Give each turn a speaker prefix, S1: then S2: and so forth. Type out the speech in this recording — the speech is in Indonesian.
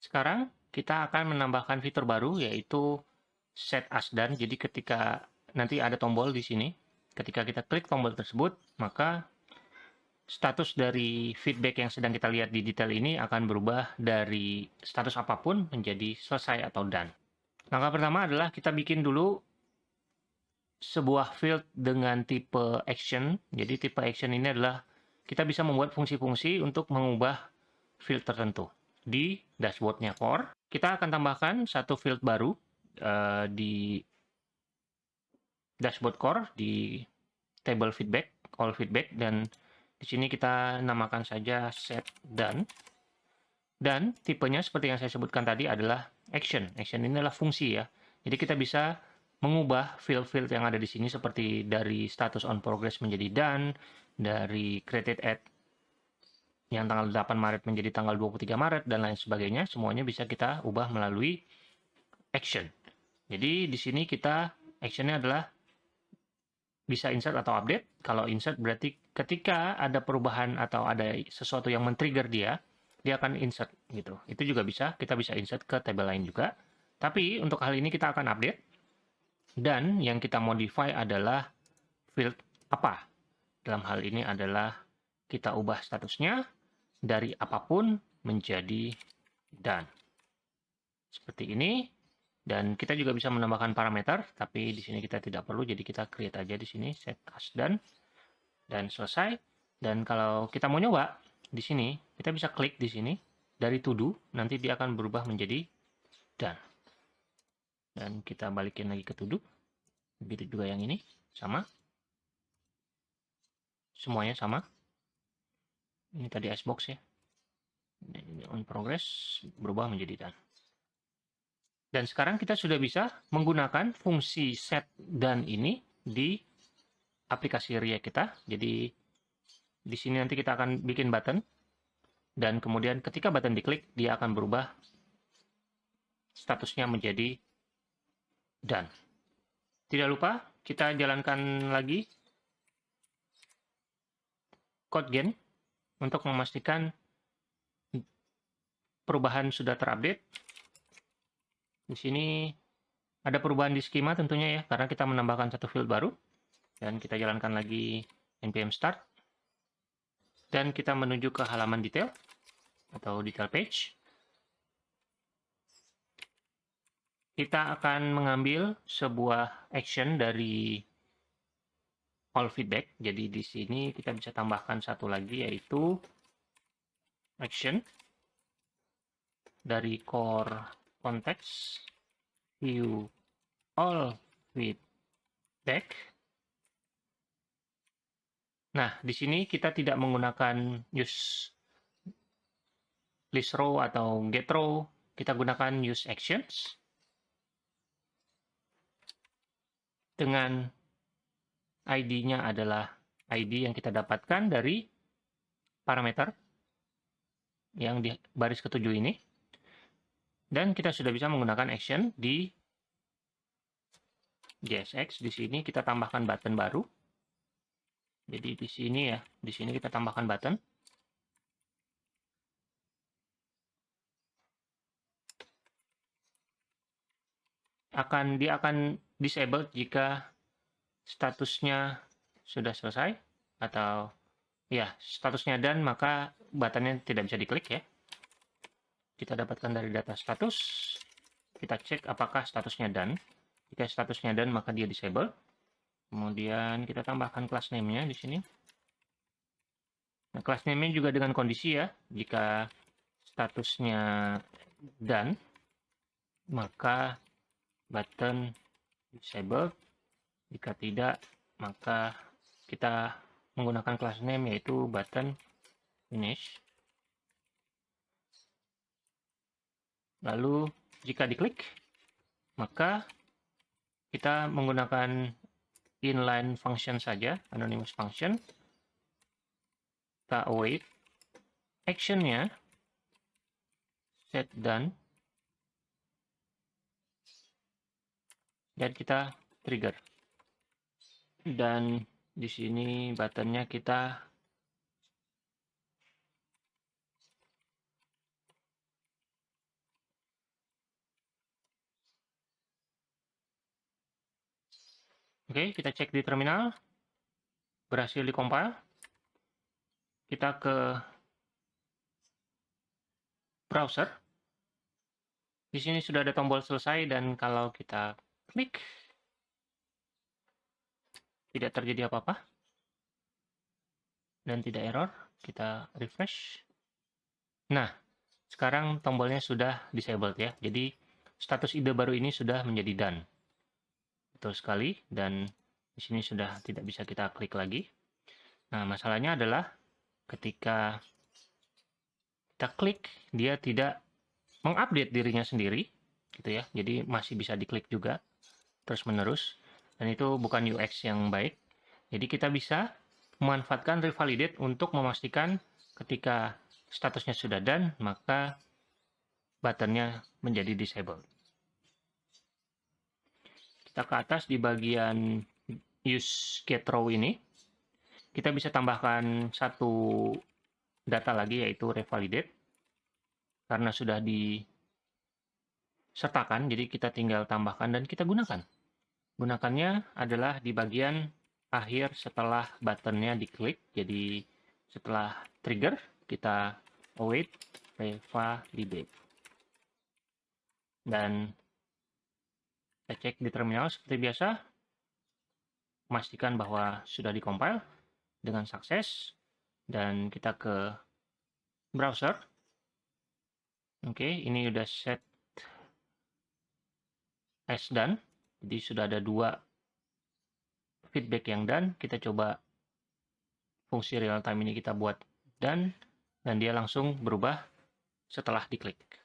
S1: Sekarang kita akan menambahkan fitur baru yaitu set as done. Jadi ketika nanti ada tombol di sini, ketika kita klik tombol tersebut, maka status dari feedback yang sedang kita lihat di detail ini akan berubah dari status apa pun menjadi selesai atau done. Langkah pertama adalah kita bikin dulu sebuah field dengan tipe action. Jadi tipe action ini adalah kita bisa membuat fungsi-fungsi untuk mengubah field tertentu. Di dashboardnya core, kita akan tambahkan satu field baru uh, di dashboard core di table feedback, all feedback, dan di sini kita namakan saja set done. Dan tipenya seperti yang saya sebutkan tadi adalah action. Action ini adalah fungsi ya. Jadi kita bisa mengubah field-field yang ada di sini seperti dari status on progress menjadi done, dari created at yang tanggal 8 Maret menjadi tanggal 23 Maret, dan lain sebagainya. Semuanya bisa kita ubah melalui action. Jadi di sini kita actionnya adalah bisa insert atau update. Kalau insert berarti ketika ada perubahan atau ada sesuatu yang men-trigger dia, dia akan insert gitu. Itu juga bisa, kita bisa insert ke table lain juga. Tapi untuk hal ini kita akan update. Dan yang kita modify adalah field apa. Dalam hal ini adalah kita ubah statusnya dari apa pun menjadi done. Seperti ini. Dan kita juga bisa menambahkan parameter, tapi di sini kita tidak perlu, jadi kita create aja di sini, set as done, dan selesai. Dan kalau kita mau nyoba, di sini, kita bisa klik di sini, dari to nanti dia akan berubah menjadi done. Dan kita balikin lagi ke to do, begitu juga yang ini, sama. Semuanya sama. Ini tadi icebox ya. Ini on progress, berubah menjadi done. Dan sekarang kita sudah bisa menggunakan fungsi set dan ini di aplikasi React kita. Jadi di sini nanti kita akan bikin button dan kemudian ketika button diklik dia akan berubah statusnya menjadi done. Tidak lupa kita jalankan lagi code gen untuk memastikan perubahan sudah terupdate di sini ada perubahan di skema tentunya ya, karena kita menambahkan satu field baru. Dan kita jalankan lagi npm start. Dan kita menuju ke halaman detail atau detail page. Kita akan mengambil sebuah action dari all feedback. Jadi di sini kita bisa tambahkan satu lagi yaitu action dari core konteks view all feedback. Nah, di sini kita tidak menggunakan use list row atau get row, kita gunakan use actions. Dengan ID-nya adalah ID yang kita dapatkan dari parameter yang di baris ketujuh ini. Dan kita sudah bisa menggunakan action di JSX. Di sini kita tambahkan button baru. Jadi di sini ya, di sini kita tambahkan button. Akan dia akan disable jika statusnya sudah selesai atau ya statusnya dan maka buttonnya tidak bisa diklik ya kita dapatkan dari data status. Kita cek apakah statusnya done. Jika statusnya done, maka dia disable. Kemudian kita tambahkan class name-nya di sini. Nah, class name-nya juga dengan kondisi ya. Jika statusnya done, maka button disable. Jika tidak, maka kita menggunakan class name yaitu button finish. Lalu jika diklik, maka kita menggunakan inline function saja, anonymous function. Kita await. Actionnya set done. Dan kita trigger dan di sini buttonnya kita Oke, kita cek di terminal. Berhasil di compile. Kita ke browser. Di sini sudah ada tombol selesai dan kalau kita klik tidak terjadi apa-apa dan tidak error, kita refresh. Nah, sekarang tombolnya sudah disabled ya. Jadi status ide baru ini sudah menjadi done. Betul sekali dan di sini sudah tidak bisa kita klik lagi. Nah, masalahnya adalah ketika kita klik, dia tidak mengupdate dirinya sendiri, gitu ya. Jadi masih bisa diklik juga terus-menerus dan itu bukan UX yang baik. Jadi kita bisa memanfaatkan revalidate untuk memastikan ketika statusnya sudah done, maka buttonnya menjadi disabled. Kita ke atas di bagian use get row ini, kita bisa tambahkan satu data lagi yaitu revalidate. Karena sudah disertakan, jadi kita tinggal tambahkan dan kita gunakan. Gunakannya adalah di bagian akhir setelah buttonnya diklik. Jadi setelah trigger, kita await revalidate. Dan kita cek di terminal seperti biasa, memastikan bahwa sudah dikompil dengan sukses, dan kita ke browser. Oke, ini udah set as done, jadi sudah ada dua feedback yang done. Kita coba fungsi real time ini kita buat done dan dia langsung berubah setelah diklik.